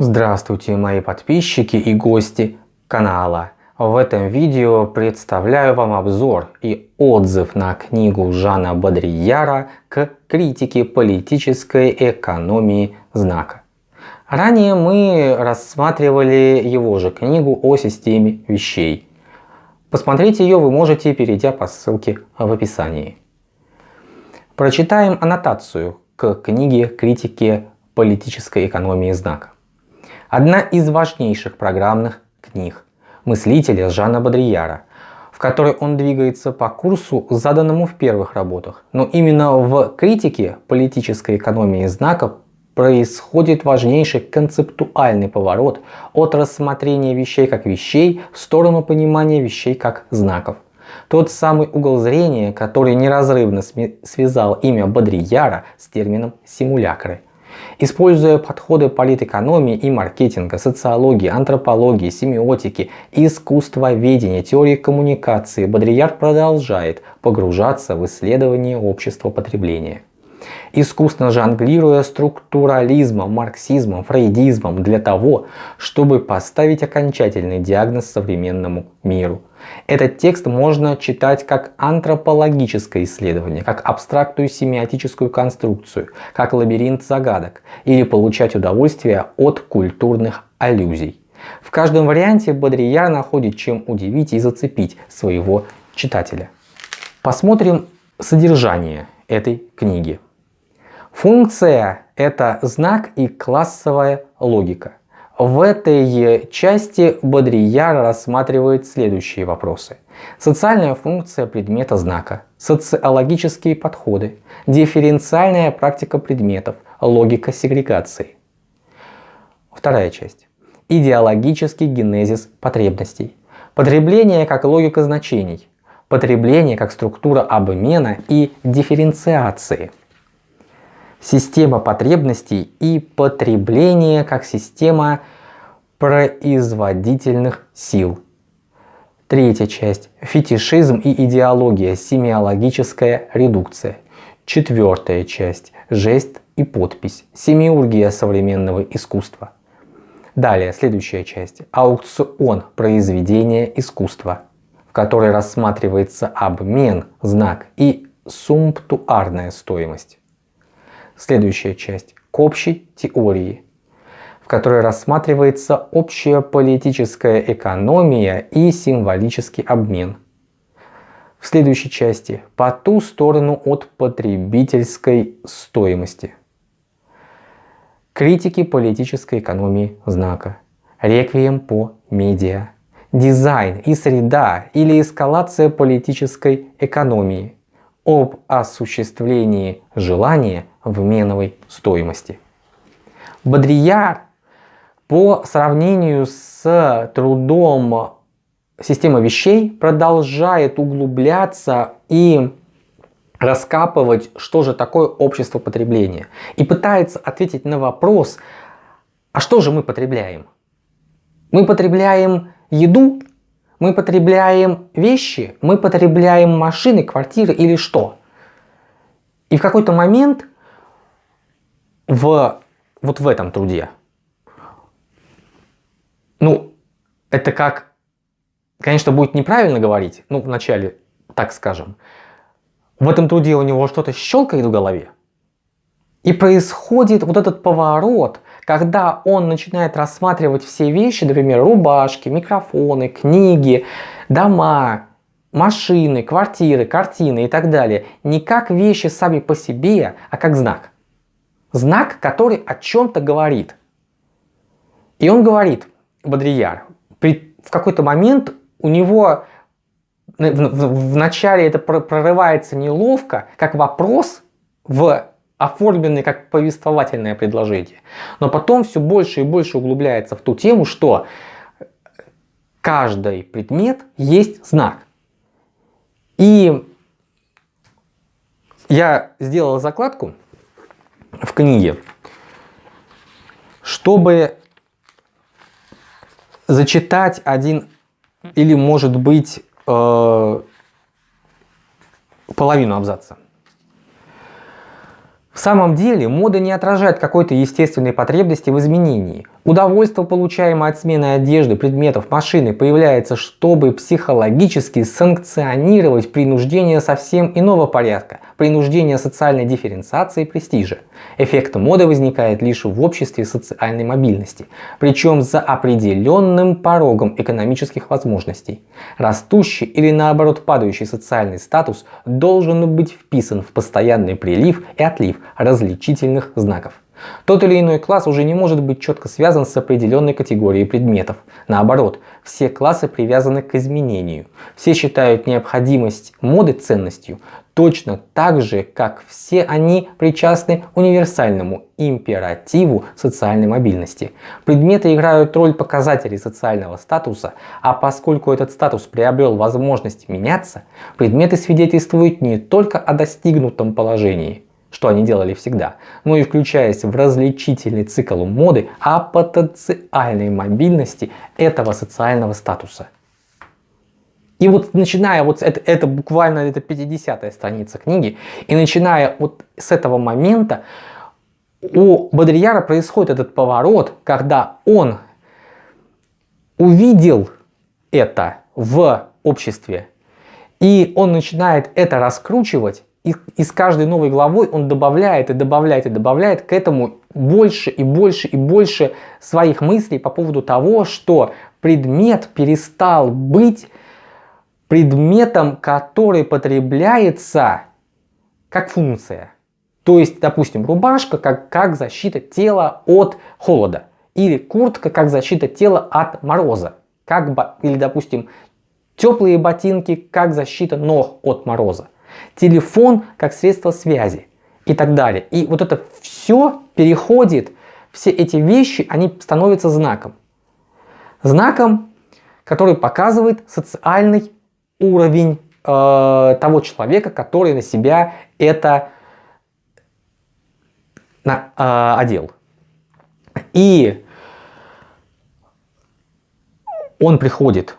Здравствуйте мои подписчики и гости канала. В этом видео представляю вам обзор и отзыв на книгу Жана Бодрияра к критике политической экономии знака. Ранее мы рассматривали его же книгу о системе вещей. Посмотреть ее вы можете, перейдя по ссылке в описании. Прочитаем аннотацию к книге критики политической экономии знака. Одна из важнейших программных книг мыслителя Жана Бодрияра, в которой он двигается по курсу, заданному в первых работах. Но именно в критике политической экономии знака происходит важнейший концептуальный поворот от рассмотрения вещей как вещей в сторону понимания вещей как знаков. Тот самый угол зрения, который неразрывно связал имя Бодрияра с термином симулякры. Используя подходы политэкономии и маркетинга, социологии, антропологии, семиотики, искусствоведения, теории коммуникации, Бодрияр продолжает погружаться в исследование общества потребления искусно жонглируя структурализмом, марксизмом, фрейдизмом для того, чтобы поставить окончательный диагноз современному миру. Этот текст можно читать как антропологическое исследование, как абстрактную семиотическую конструкцию, как лабиринт загадок, или получать удовольствие от культурных аллюзий. В каждом варианте Бодрияр находит чем удивить и зацепить своего читателя. Посмотрим содержание этой книги. Функция – это знак и классовая логика. В этой части Бодрияр рассматривает следующие вопросы. Социальная функция предмета знака, социологические подходы, дифференциальная практика предметов, логика сегрегации. Вторая часть. Идеологический генезис потребностей. Потребление как логика значений. Потребление как структура обмена и дифференциации система потребностей и потребления как система производительных сил. Третья часть. Фетишизм и идеология. Семиологическая редукция. Четвертая часть. Жест и подпись. Семиургия современного искусства. Далее, следующая часть. Аукцион произведения искусства, в которой рассматривается обмен, знак и сумптуарная стоимость. Следующая часть к общей теории, в которой рассматривается общая политическая экономия и символический обмен. В следующей части по ту сторону от потребительской стоимости. Критики политической экономии знака. Реквием по медиа. Дизайн и среда или эскалация политической экономии об осуществлении желания в меновой стоимости. Бодрияр по сравнению с трудом системы вещей продолжает углубляться и раскапывать, что же такое общество потребления. И пытается ответить на вопрос, а что же мы потребляем? Мы потребляем еду мы потребляем вещи, мы потребляем машины, квартиры или что? И в какой-то момент в, вот в этом труде, ну, это как, конечно, будет неправильно говорить, ну, вначале, так скажем, в этом труде у него что-то щелкает в голове, и происходит вот этот поворот, когда он начинает рассматривать все вещи, например, рубашки, микрофоны, книги, дома, машины, квартиры, картины и так далее, не как вещи сами по себе, а как знак. Знак, который о чем-то говорит. И он говорит, Бодрияр, при, в какой-то момент у него в, в, начале это прорывается неловко, как вопрос в оформленный как повествовательное предложение. Но потом все больше и больше углубляется в ту тему, что каждый предмет есть знак. И я сделал закладку в книге, чтобы зачитать один или может быть э, половину абзаца. Самом деле мода не отражает какой-то естественной потребности в изменении. Удовольствие, получаемое от смены одежды, предметов, машины, появляется, чтобы психологически санкционировать принуждение совсем иного порядка, принуждение социальной дифференциации и престижа. Эффект моды возникает лишь в обществе социальной мобильности, причем за определенным порогом экономических возможностей. Растущий или наоборот падающий социальный статус должен быть вписан в постоянный прилив и отлив различительных знаков. Тот или иной класс уже не может быть четко связан с определенной категорией предметов. Наоборот, все классы привязаны к изменению. Все считают необходимость моды ценностью, точно так же, как все они причастны универсальному императиву социальной мобильности. Предметы играют роль показателей социального статуса, а поскольку этот статус приобрел возможность меняться, предметы свидетельствуют не только о достигнутом положении, что они делали всегда, но и включаясь в различительный цикл моды о потенциальной мобильности этого социального статуса. И вот начиная вот это, это буквально это 50 страница книги, и начиная вот с этого момента у Бодрияра происходит этот поворот, когда он увидел это в обществе, и он начинает это раскручивать, и, и с каждой новой главой он добавляет и добавляет и добавляет к этому больше и больше и больше своих мыслей по поводу того, что предмет перестал быть предметом, который потребляется как функция. То есть, допустим, рубашка как, как защита тела от холода. Или куртка как защита тела от мороза. Как, или, допустим, теплые ботинки как защита ног от мороза телефон как средство связи и так далее. И вот это все переходит, все эти вещи, они становятся знаком. Знаком, который показывает социальный уровень э, того человека, который на себя это на, э, одел. И он приходит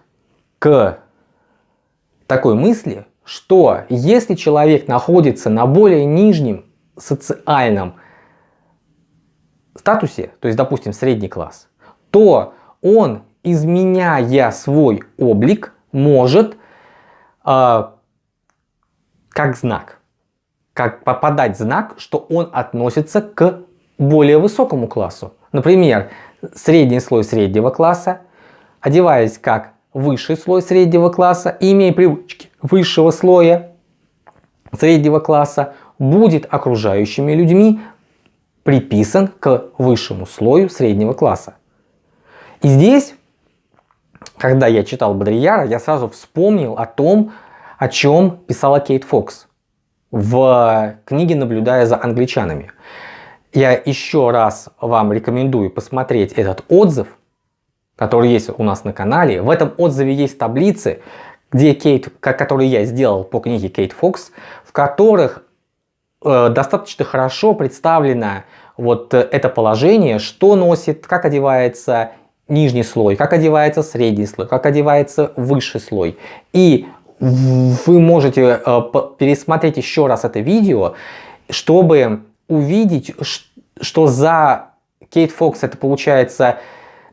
к такой мысли, что если человек находится на более нижнем социальном статусе, то есть, допустим, средний класс, то он, изменяя свой облик, может как знак, как попадать знак, что он относится к более высокому классу. Например, средний слой среднего класса, одеваясь как высший слой среднего класса и имея привычки высшего слоя среднего класса, будет окружающими людьми приписан к высшему слою среднего класса. И здесь, когда я читал Бодрияра, я сразу вспомнил о том, о чем писала Кейт Фокс в книге «Наблюдая за англичанами». Я еще раз вам рекомендую посмотреть этот отзыв, который есть у нас на канале. В этом отзыве есть таблицы, где Кейт, которые я сделал по книге Кейт Фокс, в которых э, достаточно хорошо представлено вот это положение, что носит, как одевается нижний слой, как одевается средний слой, как одевается высший слой. И вы можете э, пересмотреть еще раз это видео, чтобы увидеть, что за Кейт Фокс это получается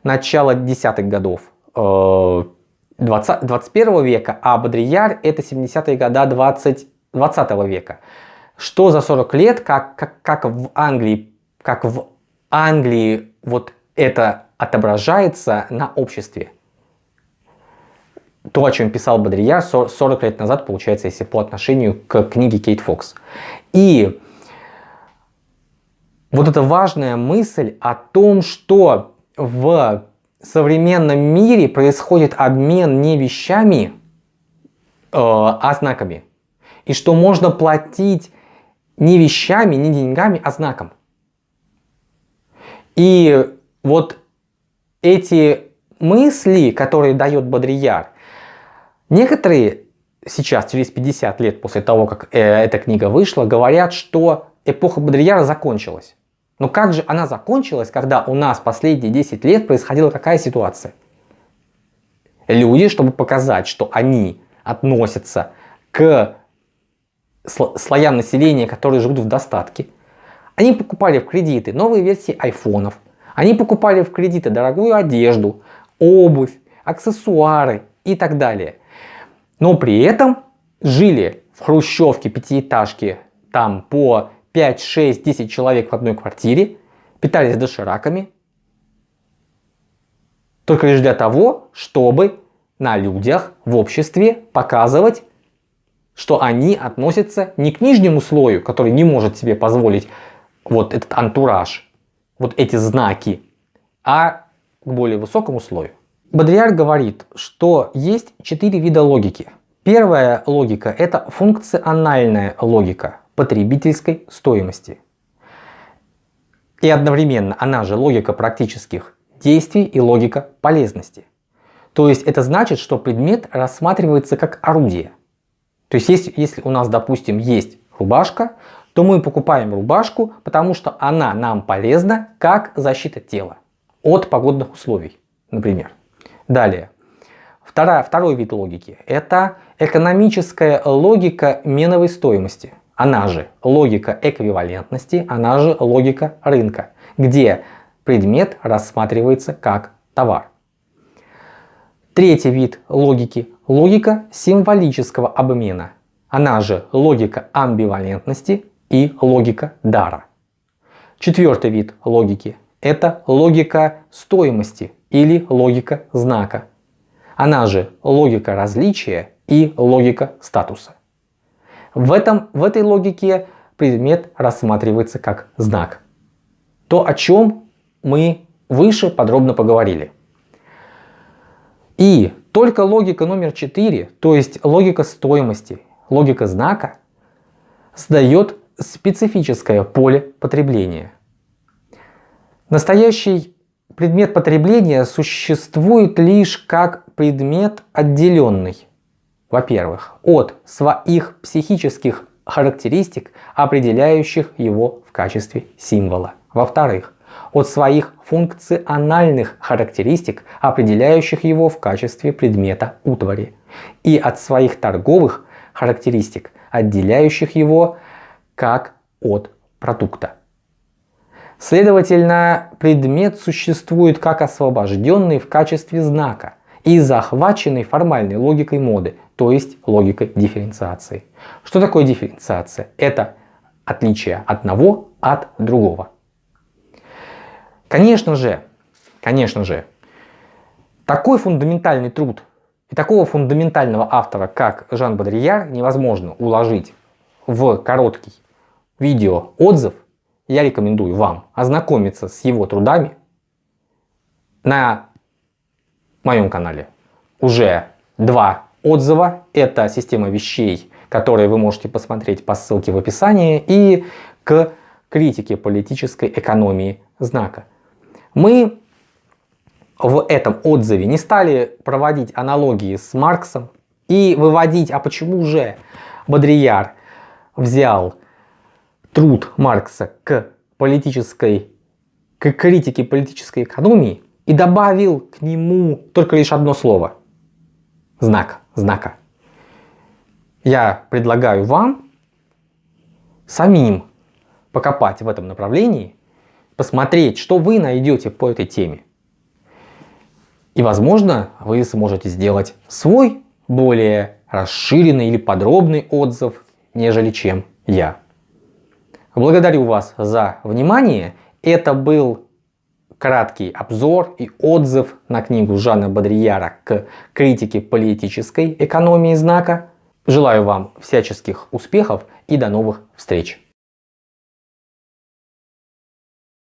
начала десятых годов 20, э, 21 века, а Бодрияр это 70-е годы 20, 20 века. Что за 40 лет, как, как, как в Англии, как в Англии вот это отображается на обществе. То, о чем писал Бодрияр 40 лет назад, получается, если по отношению к книге Кейт Фокс. И вот эта важная мысль о том, что в современном мире происходит обмен не вещами, э, а знаками. И что можно платить не вещами, не деньгами, а знаком. И вот эти мысли, которые дает Бодрияр, некоторые сейчас, через 50 лет после того, как э, эта книга вышла, говорят, что эпоха Бодрияра закончилась. Но как же она закончилась, когда у нас последние 10 лет происходила какая ситуация? Люди, чтобы показать, что они относятся к слоям населения, которые живут в достатке, Они покупали в кредиты новые версии айфонов, они покупали в кредиты дорогую одежду, обувь, аксессуары и так далее. Но при этом жили в хрущевке, пятиэтажке, там по 5, 6, 10 человек в одной квартире, питались дошираками, только лишь для того, чтобы на людях, в обществе показывать, что они относятся не к нижнему слою, который не может себе позволить вот этот антураж, вот эти знаки, а к более высокому слою. Бодрияр говорит, что есть четыре вида логики. Первая логика – это функциональная логика потребительской стоимости. И одновременно она же логика практических действий и логика полезности. То есть это значит, что предмет рассматривается как орудие. То есть если, если у нас, допустим, есть рубашка, то мы покупаем рубашку, потому что она нам полезна как защита тела от погодных условий, например. Далее. Вторая, второй вид логики – это экономическая логика меновой стоимости. Она же логика эквивалентности, она же логика рынка, где предмет рассматривается как товар. Третий вид логики – логика символического обмена. Она же логика амбивалентности и логика дара. Четвертый вид логики – это логика стоимости или логика знака. Она же логика различия и логика статуса. В, этом, в этой логике предмет рассматривается как знак. То, о чем мы выше подробно поговорили. И только логика номер 4, то есть логика стоимости, логика знака, сдает специфическое поле потребления. Настоящий предмет потребления существует лишь как предмет отделенный, во-первых, от своих психических характеристик, определяющих его в качестве символа. Во-вторых, от своих функциональных характеристик, определяющих его в качестве предмета утвари, и от своих торговых характеристик, отделяющих его как от продукта. Следовательно, предмет существует как освобожденный в качестве знака и захваченный формальной логикой моды, то есть логикой дифференциации. Что такое дифференциация? Это отличие одного от другого. Конечно же, конечно же, такой фундаментальный труд и такого фундаментального автора, как Жан Бодрияр, невозможно уложить в короткий видео отзыв. Я рекомендую вам ознакомиться с его трудами на моем канале. Уже два отзыва. Это система вещей, которые вы можете посмотреть по ссылке в описании. И к критике политической экономии знака. Мы в этом отзыве не стали проводить аналогии с Марксом и выводить, а почему же Бодрияр взял труд Маркса к политической, к критике политической экономии и добавил к нему только лишь одно слово. Знак, знака. Я предлагаю вам самим покопать в этом направлении посмотреть, что вы найдете по этой теме. И возможно, вы сможете сделать свой более расширенный или подробный отзыв, нежели чем я. Благодарю вас за внимание. Это был краткий обзор и отзыв на книгу Жана Бодрияра к критике политической экономии знака. Желаю вам всяческих успехов и до новых встреч!